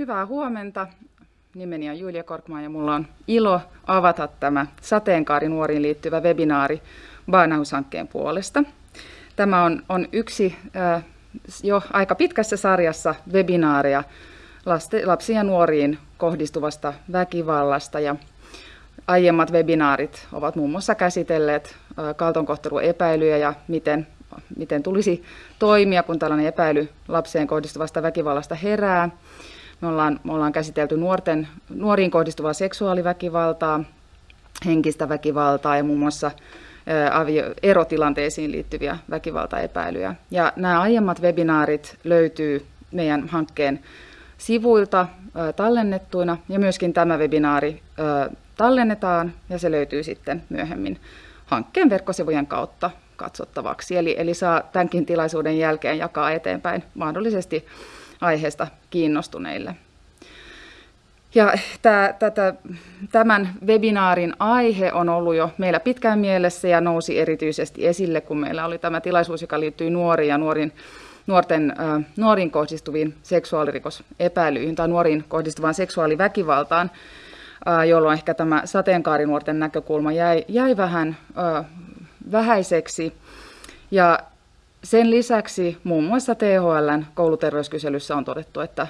Hyvää huomenta. Nimeni on Julia Korkman ja mulla on ilo avata tämä sateenkaarinuoriin liittyvä webinaari Baanaus-hankkeen puolesta. Tämä on, on yksi äh, jo aika pitkässä sarjassa webinaaria lapsiin ja nuoriin kohdistuvasta väkivallasta ja aiemmat webinaarit ovat muun muassa käsitelleet äh, kaltonkohteluepäilyjä ja miten, miten tulisi toimia, kun tällainen epäily lapseen kohdistuvasta väkivallasta herää. Me ollaan, me ollaan käsitelty nuorten, nuoriin kohdistuvaa seksuaaliväkivaltaa, henkistä väkivaltaa ja muun muassa erotilanteisiin liittyviä väkivaltaepäilyjä. Ja nämä aiemmat webinaarit löytyy meidän hankkeen sivuilta tallennettuina ja myöskin tämä webinaari tallennetaan ja se löytyy sitten myöhemmin hankkeen verkkosivujen kautta katsottavaksi. Eli, eli saa tämänkin tilaisuuden jälkeen jakaa eteenpäin mahdollisesti aiheesta kiinnostuneille. Ja tämän webinaarin aihe on ollut jo meillä pitkään mielessä ja nousi erityisesti esille, kun meillä oli tämä tilaisuus, joka liittyy nuoriin ja nuorin, nuorten, nuoriin kohdistuviin seksuaalirikosepäilyihin tai nuoriin kohdistuvaan seksuaaliväkivaltaan, jolloin ehkä tämä sateenkaarinuorten näkökulma jäi, jäi vähän äh, vähäiseksi. Ja sen lisäksi muun muassa THLn kouluterveyskyselyssä on todettu, että,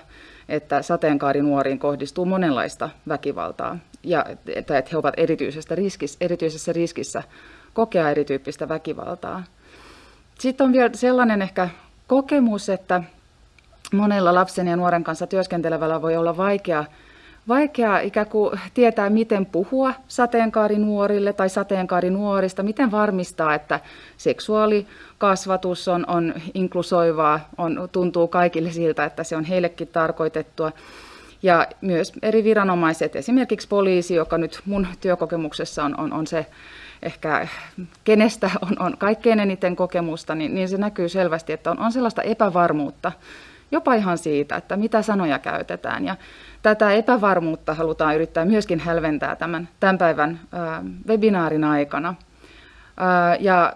että sateenkaarinuoriin kohdistuu monenlaista väkivaltaa ja että, he ovat erityisessä riskissä, erityisessä riskissä kokea erityyppistä väkivaltaa. Sitten on vielä sellainen ehkä kokemus, että monella lapsen ja nuoren kanssa työskentelevällä voi olla vaikea vaikea ikään kuin tietää, miten puhua sateenkaarinuorille tai sateenkaarinuorista, miten varmistaa, että seksuaalikasvatus on, on inklusoivaa, on, tuntuu kaikille siltä, että se on heillekin tarkoitettua. Ja myös eri viranomaiset, esimerkiksi poliisi, joka nyt mun työkokemuksessa on, on, on se ehkä kenestä on, on kaikkein eniten kokemusta, niin, niin se näkyy selvästi, että on, on sellaista epävarmuutta jopa ihan siitä, että mitä sanoja käytetään. Ja tätä epävarmuutta halutaan yrittää myöskin hälventää tämän, tämän päivän webinaarin aikana. Ja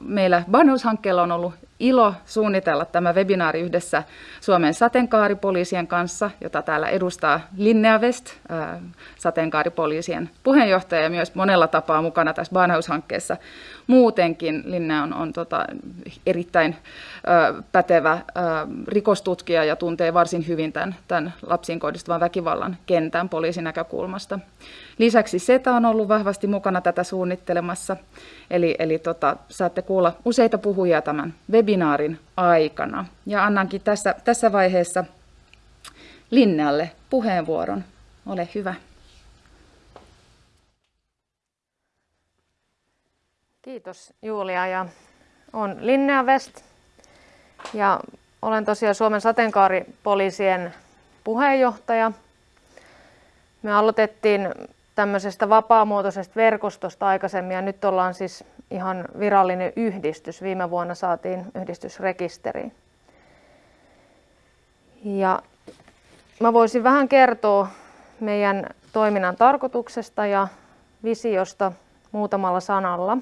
meillä Banus-hankkeella on ollut ilo suunnitella tämä webinaari yhdessä Suomen sateenkaaripoliisien kanssa, jota täällä edustaa Linnea West, sateenkaaripoliisien puheenjohtaja ja myös monella tapaa mukana tässä Banhaus-hankkeessa. Muutenkin Linnea on, on tota, erittäin ö, pätevä ö, rikostutkija ja tuntee varsin hyvin tämän, tämän lapsiin kohdistuvan väkivallan kentän poliisin näkökulmasta. Lisäksi SETA on ollut vahvasti mukana tätä suunnittelemassa, eli, eli tota, saatte kuulla useita puhujia tämän webinaarin aikana. Ja annankin tässä, tässä vaiheessa Linnealle puheenvuoron. Ole hyvä. Kiitos Julia ja on Linnea West ja olen tosiaan Suomen sateenkaaripoliisien puheenjohtaja. Me aloitettiin tämmöisestä vapaamuotoisesta verkostosta aikaisemmin ja nyt ollaan siis ihan virallinen yhdistys. Viime vuonna saatiin yhdistysrekisteriin. Ja mä voisin vähän kertoa meidän toiminnan tarkoituksesta ja visiosta muutamalla sanalla.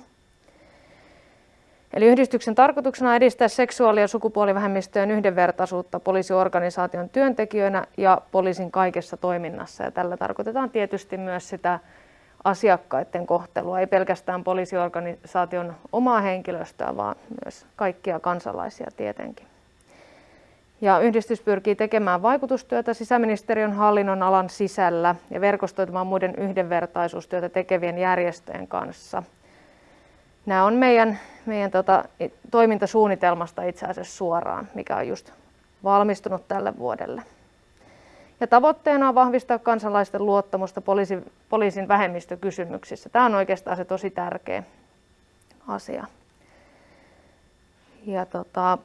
Eli yhdistyksen tarkoituksena on edistää seksuaali- ja sukupuolivähemmistöjen yhdenvertaisuutta poliisiorganisaation työntekijöinä ja poliisin kaikessa toiminnassa. Ja tällä tarkoitetaan tietysti myös sitä asiakkaiden kohtelua, ei pelkästään poliisiorganisaation omaa henkilöstöä, vaan myös kaikkia kansalaisia tietenkin. Ja yhdistys pyrkii tekemään vaikutustyötä sisäministeriön hallinnon alan sisällä ja verkostoitumaan muiden yhdenvertaisuustyötä tekevien järjestöjen kanssa. Nämä on meidän, meidän tota, toimintasuunnitelmasta itse asiassa suoraan, mikä on just valmistunut tälle vuodelle. Ja tavoitteena on vahvistaa kansalaisten luottamusta poliisin, poliisin vähemmistökysymyksissä. Tämä on oikeastaan se tosi tärkeä asia. Ja tota,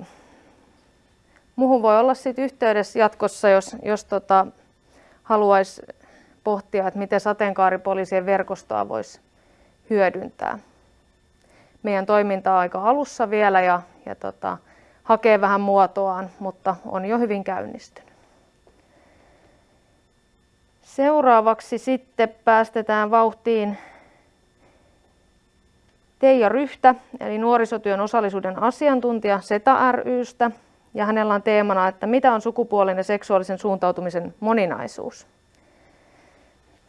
muuhun voi olla sit yhteydessä jatkossa, jos, jos tota, haluaisi pohtia, että miten sateenkaaripoliisien verkostoa voisi hyödyntää. Meidän toiminta on aika alussa vielä ja, ja tota, hakee vähän muotoaan, mutta on jo hyvin käynnistynyt. Seuraavaksi sitten päästetään vauhtiin Teija Ryhtä, eli nuorisotyön osallisuuden asiantuntija SETA rystä. ja hänellä on teemana, että mitä on sukupuolen ja seksuaalisen suuntautumisen moninaisuus.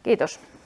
Kiitos.